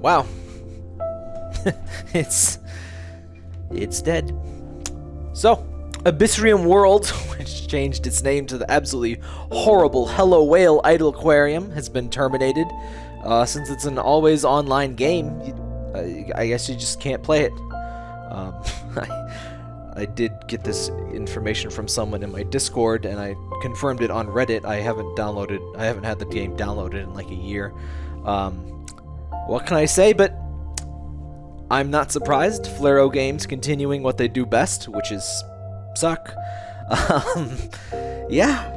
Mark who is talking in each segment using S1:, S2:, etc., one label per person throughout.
S1: wow. it's it's dead. So, Abyssrium World, which changed its name to the absolutely horrible Hello Whale Idle Aquarium, has been terminated. Uh, since it's an always online game, I guess you just can't play it. Um, I, I did get this information from someone in my Discord, and I confirmed it on Reddit. I haven't downloaded, I haven't had the game downloaded in like a year. Um, what can I say? But I'm not surprised. Flaro Games continuing what they do best, which is suck. Um, yeah.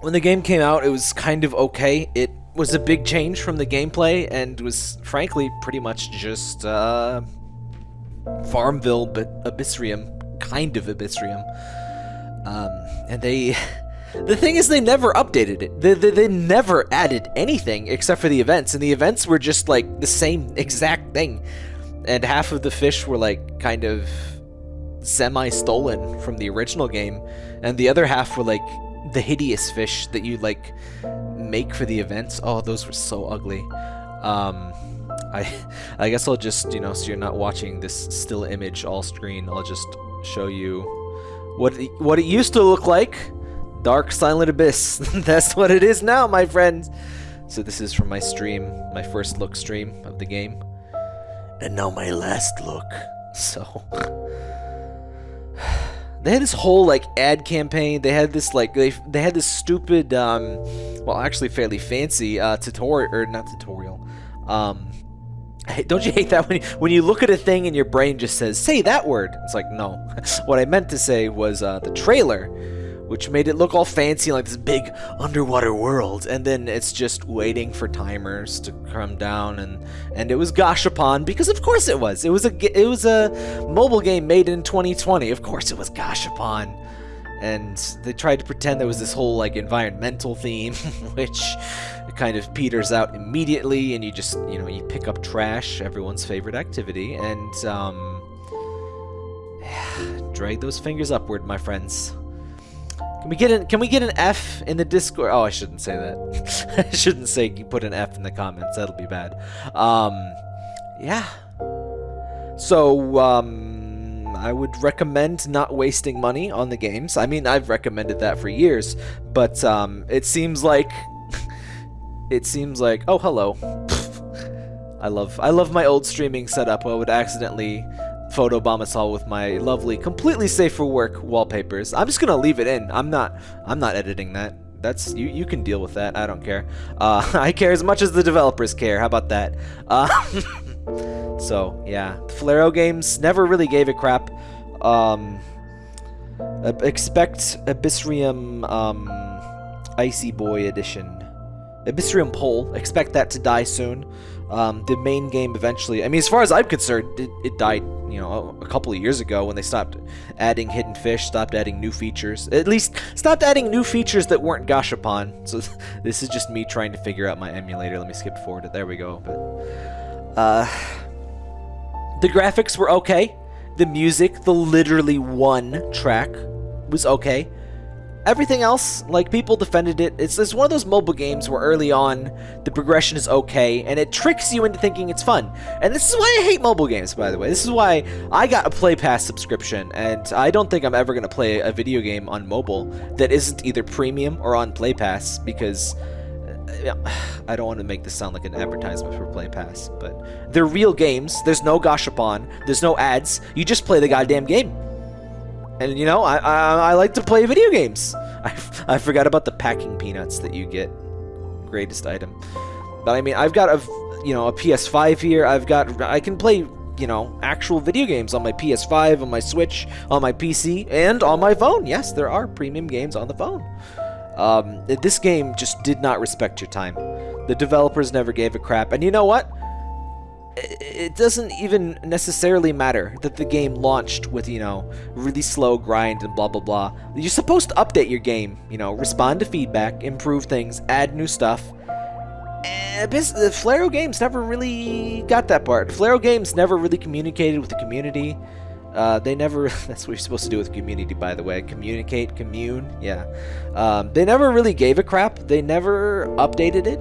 S1: When the game came out, it was kind of okay. It was a big change from the gameplay and was frankly pretty much just uh, Farmville, but Abyssrium, kind of Abyssrium. Um, and they, the thing is, they never updated it. They, they, they never added anything except for the events, and the events were just like the same exact thing. And half of the fish were like kind of semi-stolen from the original game, and the other half were like the hideous fish that you like make for the events. Oh, those were so ugly. Um, I I guess I'll just, you know, so you're not watching this still image all screen, I'll just show you what it, what it used to look like. Dark Silent Abyss. That's what it is now, my friends. So this is from my stream, my first look stream of the game. And now my last look. So they had this whole like ad campaign. They had this like they they had this stupid um well actually fairly fancy uh tutorial or not tutorial. Um don't you hate that when you, when you look at a thing and your brain just says, say that word? It's like, no. what I meant to say was uh, the trailer, which made it look all fancy like this big underwater world. And then it's just waiting for timers to come down. And, and it was Gashapon because of course it was. It was a, it was a mobile game made in 2020. Of course it was Gashapon. And they tried to pretend there was this whole like environmental theme, which kind of peters out immediately and you just you know you pick up trash everyone's favorite activity and um drag those fingers upward my friends can we get an can we get an F in the Discord? Oh, I shouldn't say that. I shouldn't say you put an F in the comments. That'll be bad. Um, yeah. So um, I would recommend not wasting money on the games. I mean, I've recommended that for years, but um, it seems like it seems like oh hello. I love I love my old streaming setup. I would accidentally photobomb us all with my lovely, completely safe for work wallpapers. I'm just gonna leave it in. I'm not I'm not editing that. That's you you can deal with that. I don't care. Uh, I care as much as the developers care. How about that? Uh, so yeah, Flaro Games never really gave a crap. Um, expect Abyssrium um, Icy Boy Edition Abyssrium Pole, expect that to die soon. Um, the main game eventually, I mean, as far as I'm concerned, it, it, died, you know, a couple of years ago when they stopped adding hidden fish, stopped adding new features. At least, stopped adding new features that weren't Gashapon. So this is just me trying to figure out my emulator. Let me skip forward. There we go. But, uh, the graphics were okay. The music, the literally one track, was okay. Everything else, like, people defended it. It's, it's one of those mobile games where early on, the progression is okay, and it tricks you into thinking it's fun. And this is why I hate mobile games, by the way. This is why I got a Play Pass subscription, and I don't think I'm ever going to play a video game on mobile that isn't either premium or on Play Pass, because... Uh, I don't want to make this sound like an advertisement for Play Pass, but they're real games. There's no gashapon. There's no ads. You just play the goddamn game. And you know, I, I, I like to play video games. I, I forgot about the packing peanuts that you get. Greatest item. But I mean, I've got a, you know, a PS5 here. I've got, I can play, you know, actual video games on my PS5, on my Switch, on my PC, and on my phone. Yes, there are premium games on the phone. Um, this game just did not respect your time. The developers never gave a crap. And you know what? It doesn't even necessarily matter that the game launched with, you know, really slow grind and blah blah blah. You're supposed to update your game, you know, respond to feedback, improve things, add new stuff. And the Flaro Games never really got that part. Flaro Games never really communicated with the community. Uh, they never, that's what you're supposed to do with community, by the way. Communicate, commune, yeah. Um, they never really gave a crap. They never updated it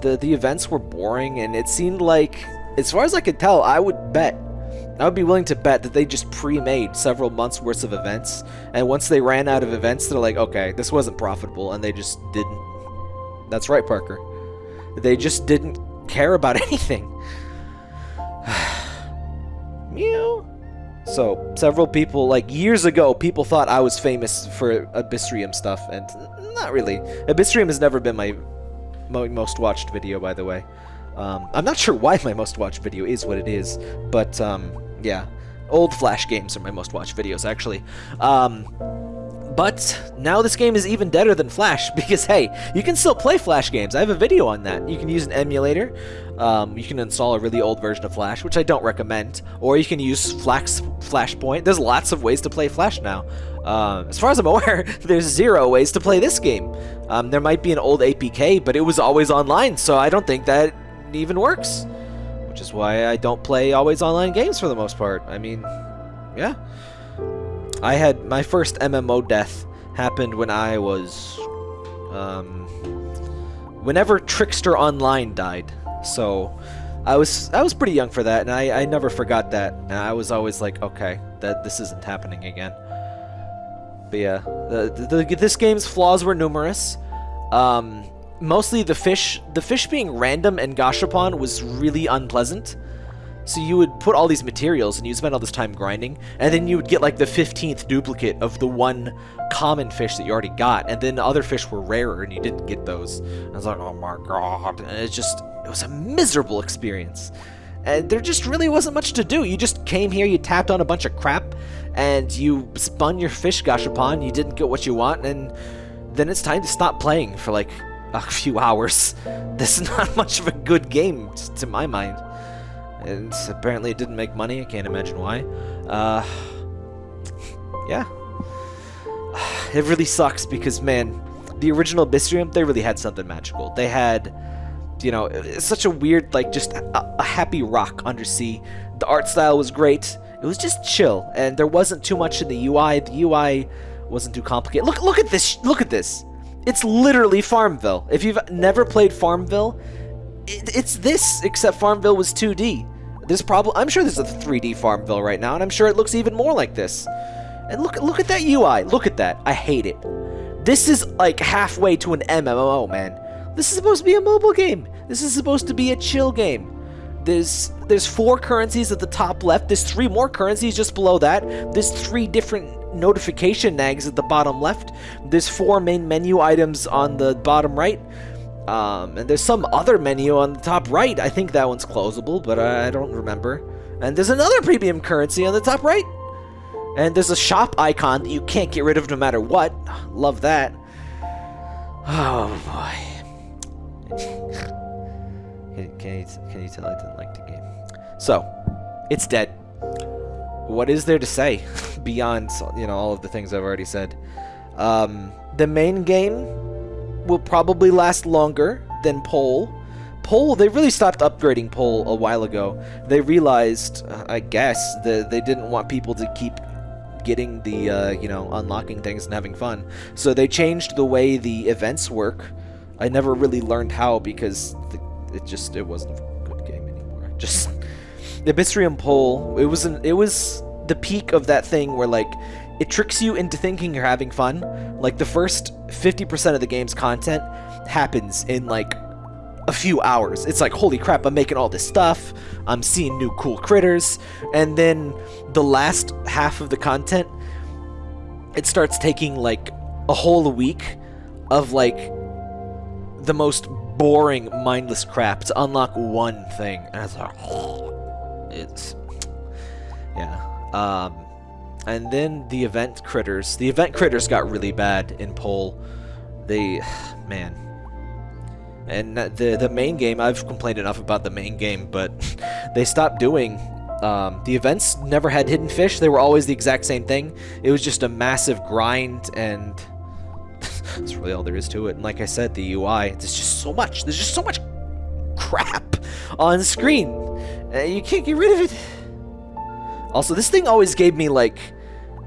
S1: the the events were boring, and it seemed like, as far as I could tell, I would bet I would be willing to bet that they just pre-made several months worth of events, and once they ran out of events, they're like, okay, this wasn't profitable, and they just didn't. That's right, Parker. They just didn't care about anything. Mew. So, several people, like years ago, people thought I was famous for Abyssrium stuff, and not really. Abyssrium has never been my most watched video, by the way. Um, I'm not sure why my most watched video is what it is, but um, yeah. Old Flash games are my most watched videos, actually. Um, but now this game is even deader than Flash because, hey, you can still play Flash games. I have a video on that. You can use an emulator. Um, you can install a really old version of Flash, which I don't recommend. Or you can use Flash Flashpoint. There's lots of ways to play Flash now. Uh, as far as I'm aware, there's zero ways to play this game. Um, there might be an old APK, but it was always online, so I don't think that even works which is why I don't play always online games for the most part. I mean, yeah. I had my first MMO death happened when I was, um, whenever Trickster Online died. So, I was I was pretty young for that, and I, I never forgot that. And I was always like, okay, that this isn't happening again. But yeah, the, the, the this game's flaws were numerous. Um, mostly the fish the fish being random and gashapon was really unpleasant. So you would put all these materials and you'd spend all this time grinding and then you would get like the 15th duplicate of the one common fish that you already got and then other fish were rarer and you didn't get those. And I was like oh my god. And it just it was a miserable experience. And there just really wasn't much to do. You just came here you tapped on a bunch of crap and you spun your fish gashapon you didn't get what you want and then it's time to stop playing for like a few hours. This is not much of a good game, to my mind. And apparently it didn't make money, I can't imagine why. Uh, yeah. It really sucks because, man, the original Abyssrium, they really had something magical. They had, you know, such a weird, like, just a, a happy rock undersea. The art style was great. It was just chill, and there wasn't too much in the UI. The UI wasn't too complicated. Look, look at this. Look at this. It's literally Farmville. If you've never played Farmville, it, it's this, except Farmville was 2D. This problem, I'm sure there's a 3D Farmville right now, and I'm sure it looks even more like this. And look look at that UI. Look at that. I hate it. This is like halfway to an MMO, man. This is supposed to be a mobile game. This is supposed to be a chill game. There's there's four currencies at the top left. There's three more currencies just below that. There's three different notification nags at the bottom left. There's four main menu items on the bottom right. Um, and there's some other menu on the top right. I think that one's closable, but I don't remember. And there's another premium currency on the top right. And there's a shop icon that you can't get rid of no matter what. Love that. Oh boy. can, can, you, can you tell I didn't like the game? So, it's dead what is there to say beyond you know all of the things I've already said? Um, the main game will probably last longer than Pole. Pole, they really stopped upgrading Pole a while ago. They realized, uh, I guess, that they didn't want people to keep getting the, uh, you know, unlocking things and having fun. So they changed the way the events work. I never really learned how because the, it just, it wasn't a good game anymore. Just the Abyssrium Pole, it was an, it was the peak of that thing where like it tricks you into thinking you're having fun. Like the first 50% of the game's content happens in like a few hours. It's like, holy crap, I'm making all this stuff. I'm seeing new cool critters. And then the last half of the content, it starts taking like a whole week of like the most boring, mindless crap to unlock one thing. And it's like, it's yeah. Um, and then the event critters. The event critters got really bad in Pole. They, man. And the the main game, I've complained enough about the main game, but they stopped doing. Um, the events never had hidden fish. They were always the exact same thing. It was just a massive grind, and that's really all there is to it. And like I said, the UI, there's just so much. There's just so much crap on screen. Uh, you can't get rid of it. Also, this thing always gave me, like...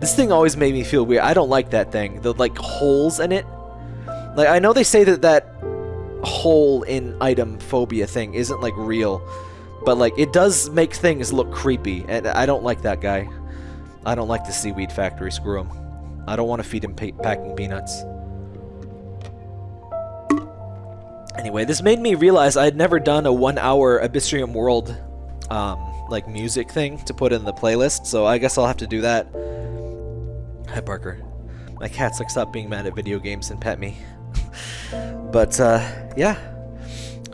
S1: This thing always made me feel weird. I don't like that thing. The, like, holes in it. Like, I know they say that that hole in item phobia thing isn't like real, but like it does make things look creepy, and I don't like that guy. I don't like the seaweed factory. Screw him. I don't want to feed him packing peanuts. Anyway, this made me realize I had never done a one-hour Abyssrium World, um, like music thing to put in the playlist, so I guess I'll have to do that. Hi, Parker. My cat's like stop being mad at video games and pet me. but uh, yeah.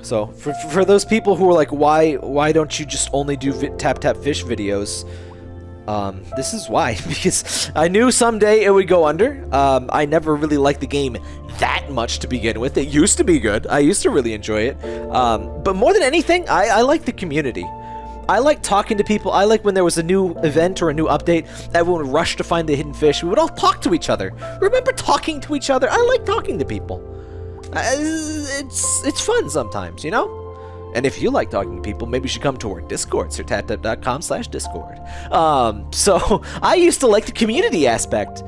S1: So for, for those people who are like, why why don't you just only do tap tap fish videos? Um, this is why because I knew someday it would go under. Um, I never really liked the game that much to begin with. It used to be good. I used to really enjoy it. Um, but more than anything, I, I like the community. I like talking to people. I like when there was a new event or a new update, everyone would rush to find the hidden fish. We would all talk to each other. Remember talking to each other? I like talking to people. Uh, it's it's fun sometimes, you know? And if you like talking to people, maybe you should come to our Discord, sirtaptap.com slash Discord. Um, so, I used to like the community aspect.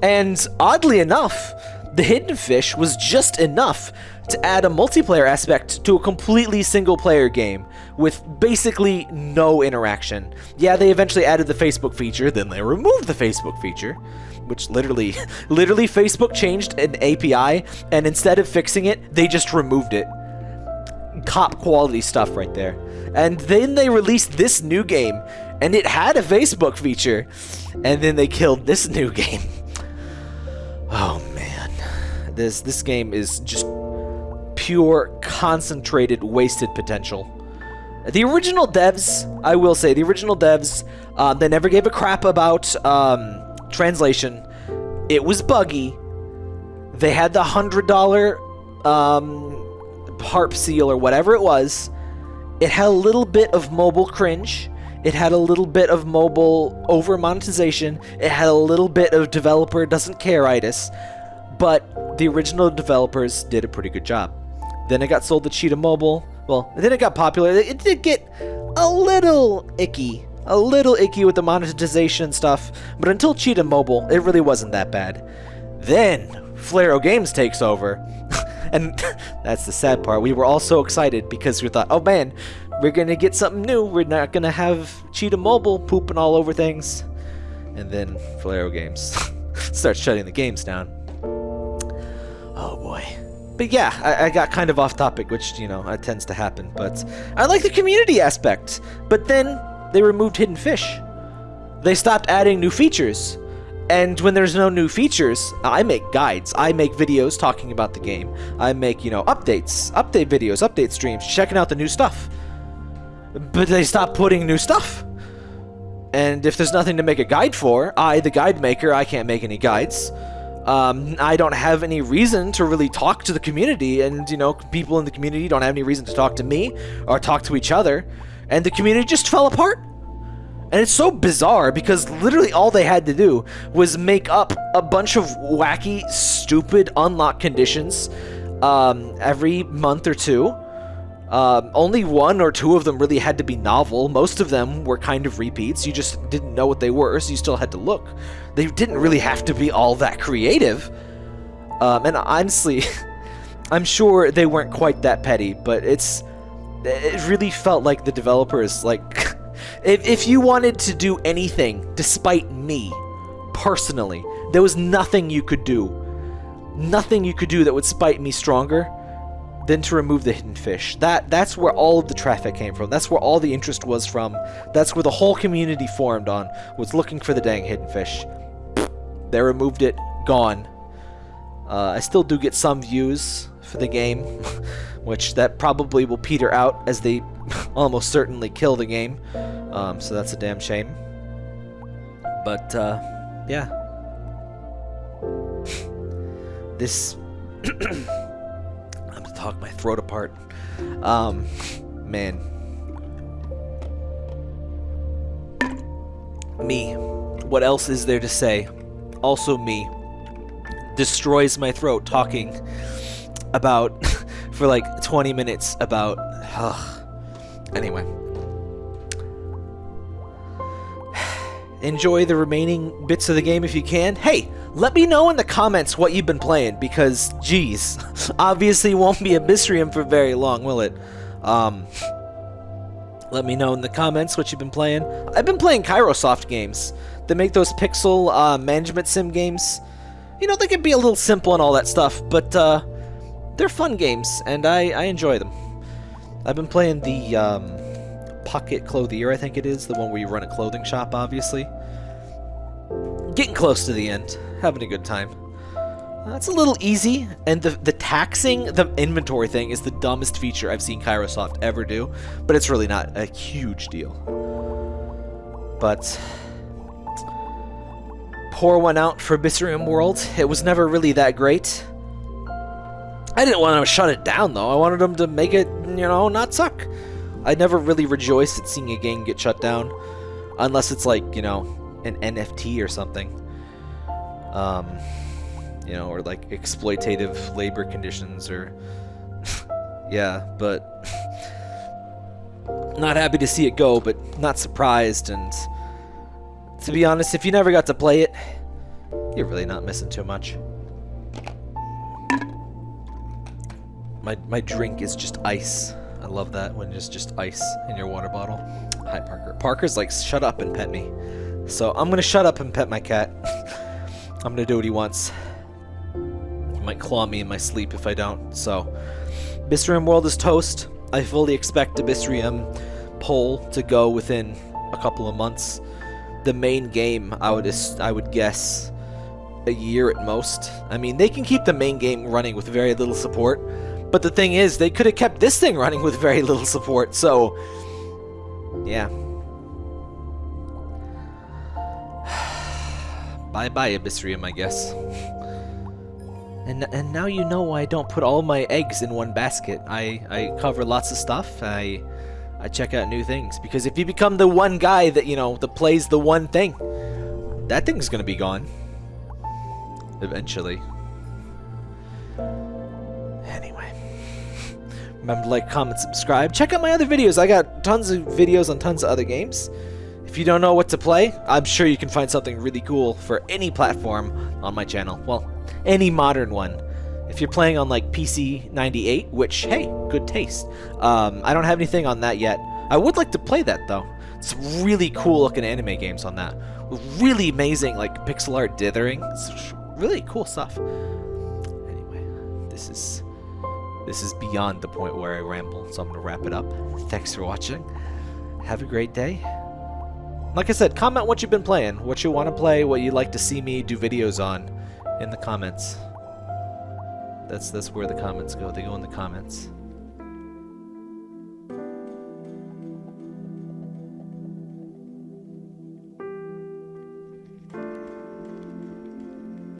S1: And oddly enough, the Hidden Fish was just enough to add a multiplayer aspect to a completely single-player game with basically no interaction. Yeah, they eventually added the Facebook feature, then they removed the Facebook feature, which literally, literally Facebook changed an API, and instead of fixing it, they just removed it. Cop quality stuff right there. And then they released this new game, and it had a Facebook feature, and then they killed this new game. Oh man, this this game is just pure, concentrated, wasted potential. The original devs, I will say, the original devs, uh, they never gave a crap about um, translation. It was buggy. They had the $100 um, harp seal or whatever it was. It had a little bit of mobile cringe. It had a little bit of mobile over monetization. It had a little bit of developer doesn't care itis. But the original developers did a pretty good job. Then it got sold to Cheetah Mobile. Well, then it got popular. It did get a little icky. A little icky with the monetization and stuff. But until Cheetah Mobile, it really wasn't that bad. Then, Flareo Games takes over. and that's the sad part. We were all so excited because we thought, oh man, we're to get something new. We're not to have Cheetah Mobile pooping all over things. And then Flareo Games starts shutting the games down. Oh boy. But yeah, I, I, got kind of off topic, which, you know, it tends to happen. But I like the community aspect. But then they removed Hidden Fish. They stopped adding new features. And when there's no new features, I make guides. I make videos talking about the game. I make, you know, updates, update videos, update streams, checking out the new stuff. But they stopped putting new stuff. And if there's nothing to make a guide for, I, the guide maker, I can't make any guides um, I don't have any reason to really talk to the community, and you know, people in the community don't have any reason to talk to me or talk to each other, and the community just fell apart. And it's so bizarre because literally all they had to do was make up a bunch of wacky, stupid unlock conditions um, every month or two um, only one or two of them really had to be novel. Most of them were kind of repeats. You just didn't know what they were, so you still had to look. They didn't really have to be all that creative. Um, and honestly, I'm sure they weren't quite that petty, but it's it really felt like the developers like if if you wanted to do anything despite me personally, there was nothing you could do. Nothing you could do that would spite me stronger than to remove the hidden fish. That That's where all of the traffic came from. That's where all the interest was from. That's where the whole community formed on, was looking for the dang hidden fish. They removed it, gone. Uh, I still do get some views for the game, which that probably will peter out as they almost certainly kill the game. Um, so that's a damn shame. But, uh, yeah. this talk my throat apart. Um, man. Me. What else is there to say? Also me. Destroys my throat talking about, for like 20 minutes about, uh, anyway. Enjoy the remaining bits of the game if you can. Hey, let me know in the comments what you've been playing, because, geez, obviously won't be Abyssrium for very long, will it? Um, let me know in the comments what you've been playing. I've been playing Kairosoft games. They make those pixel uh, management sim games. You know, they can be a little simple and all that stuff, but uh, they're fun games, and I, I enjoy them. I've been playing the um, Pocket Clothier, I think it is, the one where you run a clothing shop, obviously. Getting close to the end, having a good time. That's a little easy, and the the taxing the inventory thing is the dumbest feature I've seen Kairosoft ever do, but it's really not a huge deal. But pour one out for Abyssrium World. It was never really that great. I didn't want to shut it down though. I wanted them to make it, you know, not suck. I never really rejoice at seeing a game get shut down, unless it's like, you know, an NFT or something. Um, you know, or like exploitative labor conditions or yeah, but not happy to see it go, but not surprised and to be honest, if you never got to play it, you're really not missing too much. My my drink is just ice. I love that when it's just ice in your water bottle. Hi Parker. Parker's like, shut up and pet me. So I'm gonna shut up and pet my cat. I'm gonna do what he wants He might claw me in my sleep if I don't. So, Abyssrium World is toast. I fully expect the Abyssrium Pole to go within a couple of months. The main game, I would I would guess, a year at most. I mean, they can keep the main game running with very little support, but the thing is, they could have kept this thing running with very little support. So, yeah. Bye bye Abyssrium, I guess. And, and now you know why I don't put all my eggs in one basket. I, I cover lots of stuff. I I check out new things. Because if you become the one guy that, you know, that plays the one thing, that thing's gonna be gone. Eventually. Anyway. Remember to like, comment, subscribe. Check out my other videos. I got tons of videos on tons of other games. If you don't know what to play, I'm sure you can find something really cool for any platform on my channel. Well, any modern one. If you're playing on like PC 98, which, hey, good taste. Um, I don't have anything on that yet. I would like to play that though. It's really cool looking anime games on that. Really amazing like pixel art dithering. It's really cool stuff. Anyway, this is this is beyond the point where I ramble, so I'm gonna wrap it up. Thanks for watching. Have a great day. Like I said, comment what you've been playing, what you want to play, what you'd like to see me do videos on in the comments. That's that's where the comments go. They go in the comments.